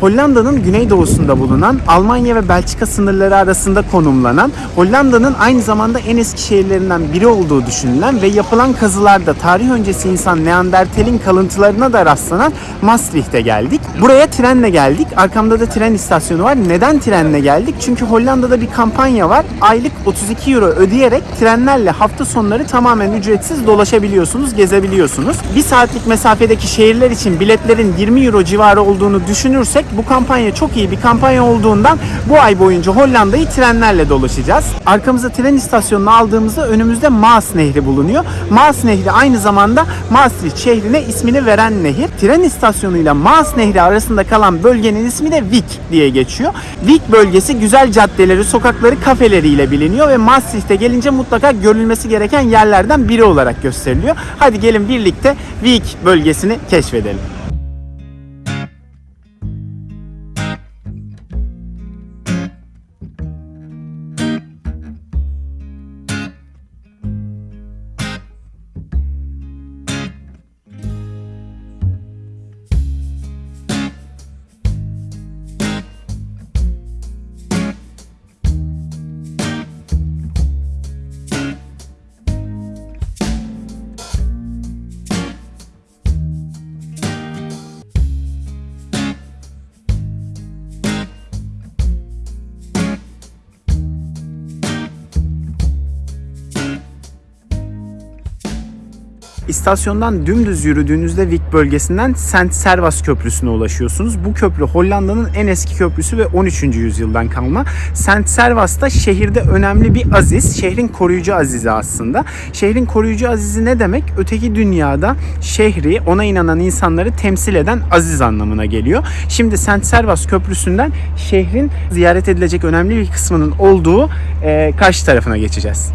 Hollanda'nın güneydoğusunda bulunan Almanya ve Belçika sınırları arasında konumlanan Hollanda'nın aynı zamanda en eski şehirlerinden biri olduğu düşünülen ve yapılan kazılarda tarih öncesi insan Neandertal'in kalıntılarına da rastlanan Maastricht'e geldik. Buraya trenle geldik. Arkamda da tren istasyonu var. Neden trenle geldik? Çünkü Hollanda'da bir kampanya var. Aylık 32 euro ödeyerek trenlerle hafta sonları tamamen ücretsiz dolaşabiliyorsunuz, gezebiliyorsunuz. Bir saatlik mesafedeki şehirler için biletlerin 20 euro civarı olduğunu düşünürsek bu kampanya çok iyi bir kampanya olduğundan bu ay boyunca Hollanda'yı trenlerle dolaşacağız. Arkamıza tren istasyonunu aldığımızda önümüzde Maas Nehri bulunuyor. Maas Nehri aynı zamanda Maastricht şehrine ismini veren nehir. Tren istasyonuyla Maas Nehri arasında kalan bölgenin ismi de Vik diye geçiyor. Vik bölgesi güzel caddeleri, sokakları, kafeleriyle biliniyor ve Maastricht'e gelince mutlaka görülmesi gereken yerlerden biri olarak gösteriliyor. Hadi gelin birlikte Vik bölgesini keşfedelim. İstasyondan dümdüz yürüdüğünüzde Vik bölgesinden Saint Servas Köprüsü'ne ulaşıyorsunuz. Bu köprü Hollanda'nın en eski köprüsü ve 13. yüzyıldan kalma. Saint Servas da şehirde önemli bir aziz. Şehrin koruyucu azizi aslında. Şehrin koruyucu azizi ne demek? Öteki dünyada şehri, ona inanan insanları temsil eden aziz anlamına geliyor. Şimdi Saint Servas Köprüsü'nden şehrin ziyaret edilecek önemli bir kısmının olduğu e, karşı tarafına geçeceğiz.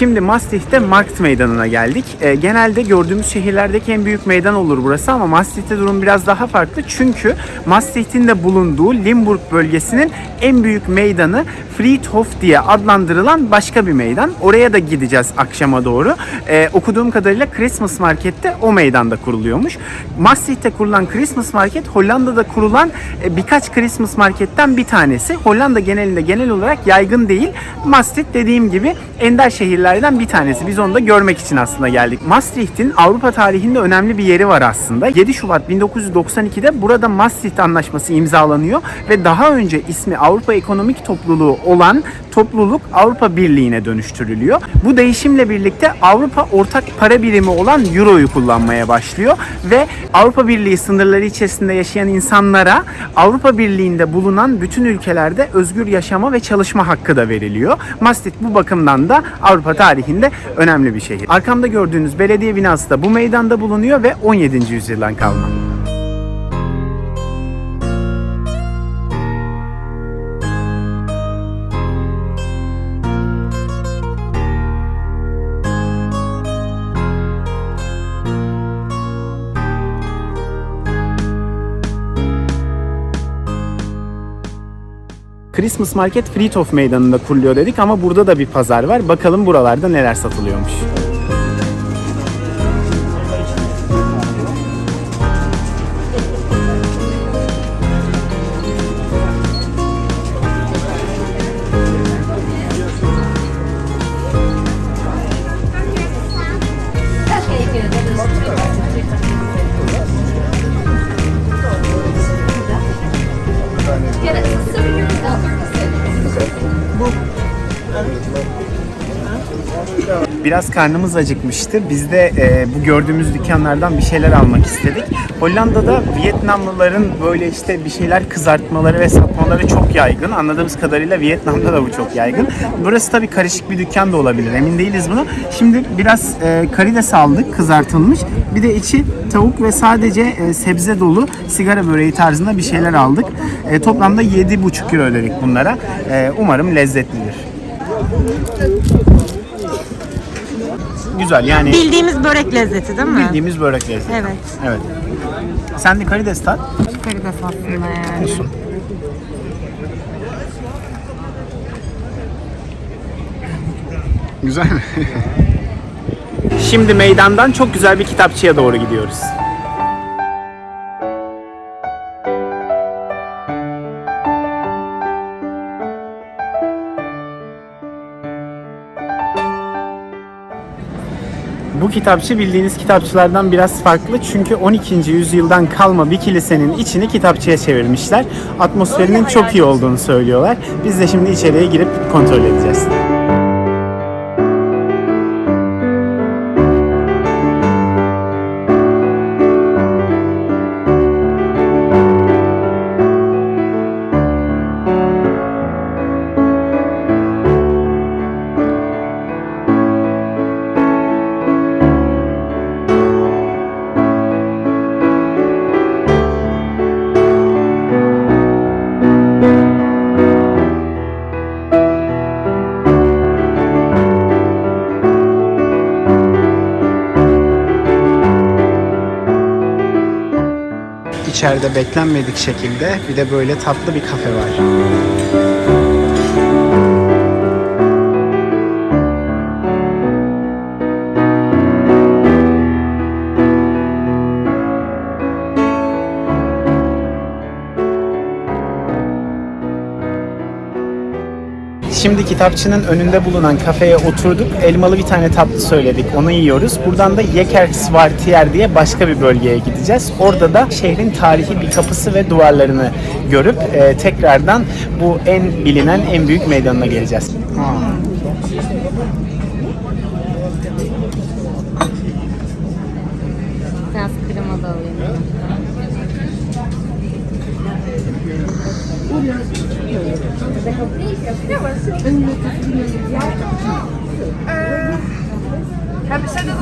Şimdi Maastricht'te Markt Meydanı'na geldik. Ee, genelde gördüğümüz şehirlerdeki en büyük meydan olur burası ama Maastricht'te durum biraz daha farklı. Çünkü Maastricht'in de bulunduğu Limburg bölgesinin en büyük meydanı Friedhof diye adlandırılan başka bir meydan. Oraya da gideceğiz akşama doğru. Ee, okuduğum kadarıyla Christmas Market'te o meydanda kuruluyormuş. Maastricht'te kurulan Christmas Market Hollanda'da kurulan e, birkaç Christmas Market'ten bir tanesi. Hollanda genelinde genel olarak yaygın değil. Maastricht dediğim gibi ender şehirlerden bir tanesi. Biz onu da görmek için aslında geldik. Maastricht'in Avrupa tarihinde önemli bir yeri var aslında. 7 Şubat 1992'de burada Maastricht Anlaşması imzalanıyor ve daha önce ismi Avrupa Ekonomik Topluluğu olan topluluk Avrupa Birliği'ne dönüştürülüyor. Bu değişimle birlikte Avrupa ortak para birimi olan Euro'yu kullanmaya başlıyor ve Avrupa Birliği sınırları içerisinde yaşayan insanlara Avrupa Birliği'nde bulunan bütün ülkelerde özgür yaşama ve çalışma hakkı da veriliyor. Maastricht bu bakımdan da Avrupa tarihinde önemli bir şehir. Arkamda gördüğünüz belediye binası da bu meydanda bulunuyor ve 17. yüzyıldan kalma. Christmas Market Friedhof Meydanı'nda kuruluyor dedik ama burada da bir pazar var. Bakalım buralarda neler satılıyormuş. Biraz karnımız acıkmıştı. Biz de e, bu gördüğümüz dükkanlardan bir şeyler almak istedik. Hollanda'da Vietnamlıların böyle işte bir şeyler kızartmaları ve satmaları çok yaygın. Anladığımız kadarıyla Vietnam'da da bu çok yaygın. Burası tabii karışık bir dükkan da olabilir. Emin değiliz bunu. Şimdi biraz e, karides aldık kızartılmış. Bir de içi tavuk ve sadece e, sebze dolu sigara böreği tarzında bir şeyler aldık. E, toplamda 7,5 euro ödedik bunlara. E, umarım lezzetlidir güzel yani. Bildiğimiz börek lezzeti değil mi? Bildiğimiz börek lezzeti. Evet. Evet. Sen de karides tat. Karides aslında yani. Olsun. Güzel mi? Şimdi meydandan çok güzel bir kitapçıya doğru gidiyoruz. Bu kitapçı bildiğiniz kitapçılardan biraz farklı çünkü 12. yüzyıldan kalma bir kilisenin içini kitapçıya çevirmişler. Atmosferinin çok iyi olduğunu söylüyorlar. Biz de şimdi içeriye girip kontrol edeceğiz. İçeride beklenmedik şekilde bir de böyle tatlı bir kafe var. Kitapçının önünde bulunan kafeye oturduk. Elmalı bir tane tatlı söyledik. Onu yiyoruz. Buradan da Yekersvartier diye başka bir bölgeye gideceğiz. Orada da şehrin tarihi bir kapısı ve duvarlarını görüp e, tekrardan bu en bilinen en büyük meydanına geleceğiz. Biraz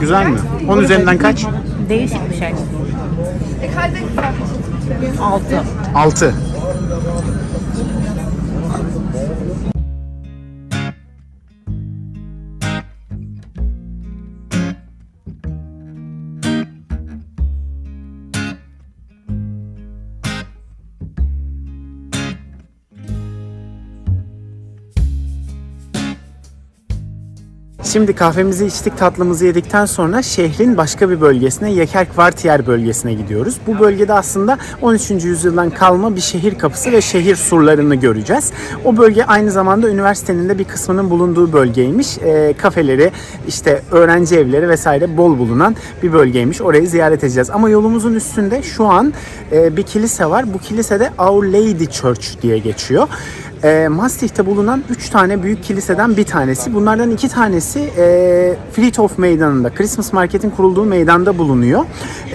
Güzel mi? 10 üzerinden kaç? Değişik bir şey. Altı. 6. Şimdi kahvemizi içtik, tatlımızı yedikten sonra şehrin başka bir bölgesine, Yekerkvartiyer bölgesine gidiyoruz. Bu bölgede aslında 13. yüzyıldan kalma bir şehir kapısı ve şehir surlarını göreceğiz. O bölge aynı zamanda üniversitenin de bir kısmının bulunduğu bölgeymiş. E, kafeleri, işte öğrenci evleri vesaire bol bulunan bir bölgeymiş. Orayı ziyaret edeceğiz. Ama yolumuzun üstünde şu an e, bir kilise var. Bu kilise de Our Lady Church diye geçiyor. E, Maastricht'te bulunan 3 tane büyük kiliseden bir tanesi. Bunlardan iki tanesi e, Friedhof Meydanı'nda, Christmas Market'in kurulduğu meydanda bulunuyor.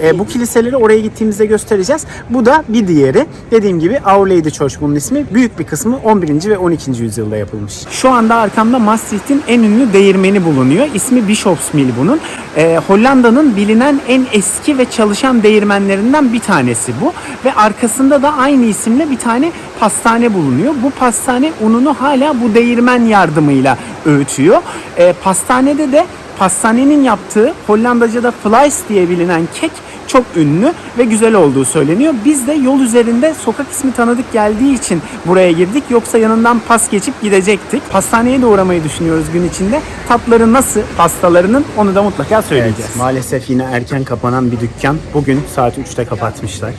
E, bu kiliseleri oraya gittiğimizde göstereceğiz. Bu da bir diğeri. Dediğim gibi Our Lady Church bunun ismi. Büyük bir kısmı 11. ve 12. yüzyılda yapılmış. Şu anda arkamda Maastricht'in en ünlü değirmeni bulunuyor. İsmi Bischofsmühl bunun. E, Hollanda'nın bilinen en eski ve çalışan değirmenlerinden bir tanesi bu. Ve arkasında da aynı isimle bir tane pastane bulunuyor. Bu pastane ununu hala bu değirmen yardımıyla öğütüyor. E, pastanede de pastanenin yaptığı Hollandaca'da Flies diye bilinen kek çok ünlü ve güzel olduğu söyleniyor. Biz de yol üzerinde sokak ismi tanıdık geldiği için buraya girdik. Yoksa yanından pas geçip gidecektik. Pastaneye de uğramayı düşünüyoruz gün içinde. Tatları nasıl pastalarının onu da mutlaka söyleyeceğiz. maalesef yine erken kapanan bir dükkan. Bugün saat 3'te kapatmışlar.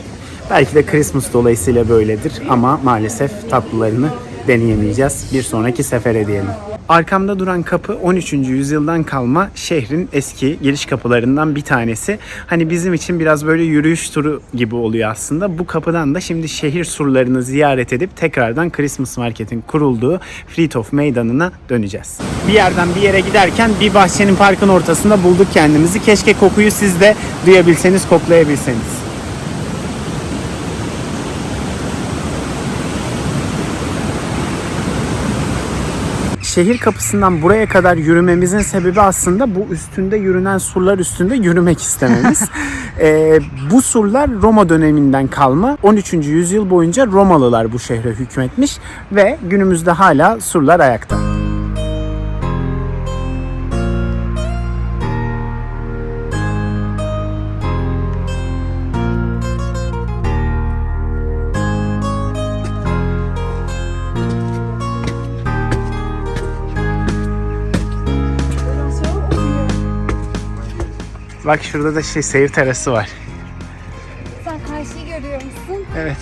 Belki de Christmas dolayısıyla böyledir ama maalesef tatlılarını deneyemeyeceğiz. Bir sonraki sefere diyelim. Arkamda duran kapı 13. yüzyıldan kalma şehrin eski giriş kapılarından bir tanesi. Hani bizim için biraz böyle yürüyüş turu gibi oluyor aslında. Bu kapıdan da şimdi şehir surlarını ziyaret edip tekrardan Christmas Market'in kurulduğu Friedhof Meydanı'na döneceğiz. Bir yerden bir yere giderken bir bahçenin parkın ortasında bulduk kendimizi. Keşke kokuyu siz de duyabilseniz, koklayabilseniz. Şehir kapısından buraya kadar yürümemizin sebebi aslında bu üstünde yürünen surlar üstünde yürümek istememiz. Ee, bu surlar Roma döneminden kalma. 13. yüzyıl boyunca Romalılar bu şehre hükmetmiş ve günümüzde hala surlar ayakta. Bak şurada da şey seyir terası var. Sen karşıyı görüyor musun? Evet.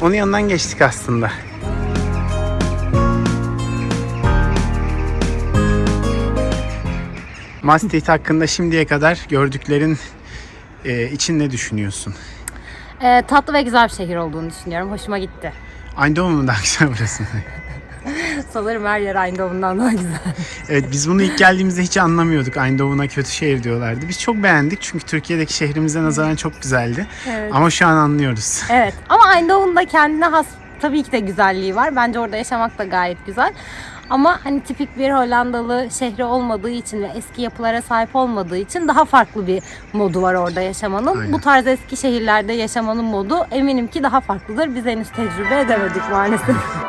Onun yanından geçtik aslında. Maastricht hakkında şimdiye kadar gördüklerin e, için ne düşünüyorsun? Ee, tatlı ve güzel bir şehir olduğunu düşünüyorum. Hoşuma gitti. Mu daha güzel burası? Sanırım her yer Eindhoven'dan daha güzel. evet biz bunu ilk geldiğimizde hiç anlamıyorduk. Eindhoven'a kötü şehir diyorlardı. Biz çok beğendik çünkü Türkiye'deki şehrimize nazaran çok güzeldi. Evet. Ama şu an anlıyoruz. Evet ama Eindhoven'da kendine has tabii ki de güzelliği var. Bence orada yaşamak da gayet güzel. Ama hani tipik bir Hollandalı şehri olmadığı için ve eski yapılara sahip olmadığı için daha farklı bir modu var orada yaşamanın. Aynen. Bu tarz eski şehirlerde yaşamanın modu eminim ki daha farklıdır. Biz henüz tecrübe edemedik maalesef.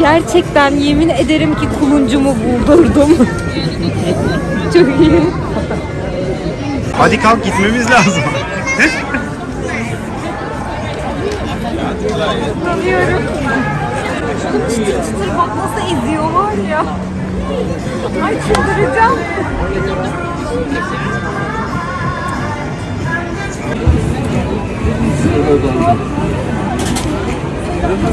gerçekten yemin ederim ki kuluncumu buldurdum. Çok iyi. Hadi kalk gitmemiz lazım. Tanıyorum. Çıtır çıtır bak nasıl eziyorlar ya. Ay çıldıracağım.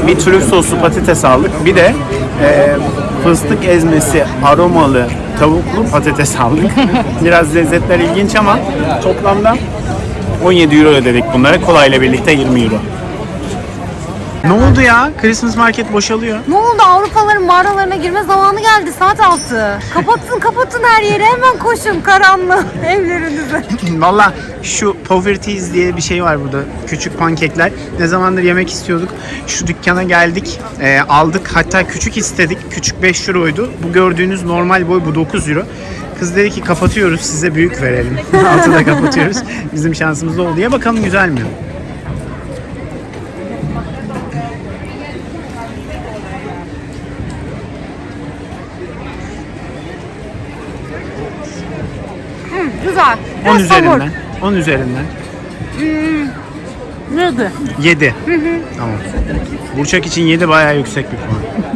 Bir trüf soslu patates aldık. Bir de e, fıstık ezmesi aromalı tavuklu patates aldık. Biraz lezzetler ilginç ama toplamda 17 euro ödedik bunlara. Kolayla birlikte 20 euro. Ne oldu ya? Christmas market boşalıyor. Ne oldu Avrupalıların mağaralarına girme zamanı geldi saat 6. Kapatın kapatın her yeri hemen koşun karanlığı evlerinize. Valla şu Poverties diye bir şey var burada. Küçük pankekler. Ne zamandır yemek istiyorduk. Şu dükkana geldik. e, aldık. Hatta küçük istedik. Küçük 5 euroydu. Bu gördüğünüz normal boy bu 9 euro. Kız dedi ki kapatıyoruz size büyük verelim. Altı da kapatıyoruz. Bizim şansımız oldu diye bakalım güzel mi? Güzel. 10 üzerinden. 10 üzerinden. Neydi? 7. Tamam. Burçak için 7 bayağı yüksek bir puan.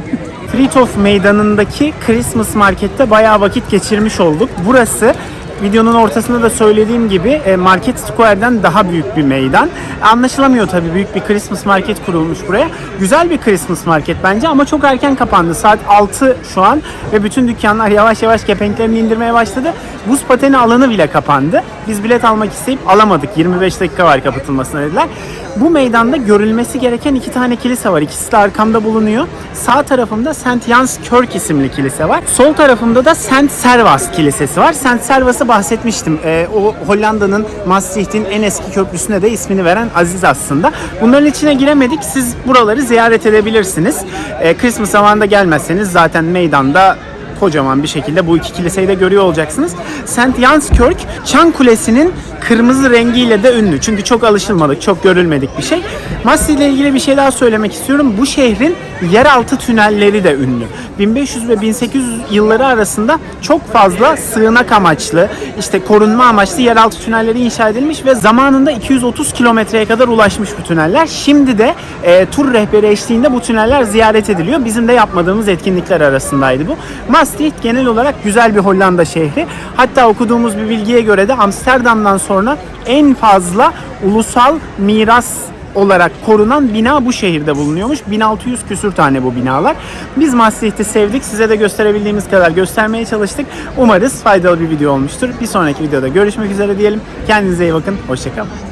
Friedhof Meydanı'ndaki Christmas Market'te bayağı vakit geçirmiş olduk. Burası videonun ortasında da söylediğim gibi e, Market Square'den daha büyük bir meydan. Anlaşılamıyor tabii büyük bir Christmas Market kurulmuş buraya. Güzel bir Christmas Market bence ama çok erken kapandı. Saat 6 şu an ve bütün dükkanlar yavaş yavaş kepenklerini indirmeye başladı. Buz pateni alanı bile kapandı. Biz bilet almak isteyip alamadık. 25 dakika var kapatılmasına dediler. Bu meydanda görülmesi gereken iki tane kilise var. İkisi de arkamda bulunuyor. Sağ tarafımda St. Jans Kirk isimli kilise var. Sol tarafımda da St. Servas Kilisesi var. St. Servas'ı bahsetmiştim. Ee, o Hollanda'nın Maastricht'in en eski köprüsüne de ismini veren Aziz aslında. Bunların içine giremedik. Siz buraları ziyaret edebilirsiniz. Ee, Christmas zamanında gelmezseniz zaten meydanda kocaman bir şekilde bu iki kiliseyi de görüyor olacaksınız. St. Jans Kirk, Çan Kulesi'nin kırmızı rengiyle de ünlü. Çünkü çok alışılmadık, çok görülmedik bir şey. Maastricht ile ilgili bir şey daha söylemek istiyorum. Bu şehrin yeraltı tünelleri de ünlü. 1500 ve 1800 yılları arasında çok fazla sığınak amaçlı, işte korunma amaçlı yeraltı tünelleri inşa edilmiş ve zamanında 230 kilometreye kadar ulaşmış bu tüneller. Şimdi de e, tur rehberi eşliğinde bu tüneller ziyaret ediliyor. Bizim de yapmadığımız etkinlikler arasındaydı bu. Maastricht genel olarak güzel bir Hollanda şehri. Hatta okuduğumuz bir bilgiye göre de Amsterdam'dan sonra en fazla ulusal miras olarak korunan bina bu şehirde bulunuyormuş. 1600 küsür tane bu binalar. Biz Maastricht'i sevdik. Size de gösterebildiğimiz kadar göstermeye çalıştık. Umarız faydalı bir video olmuştur. Bir sonraki videoda görüşmek üzere diyelim. Kendinize iyi bakın. Hoşçakalın.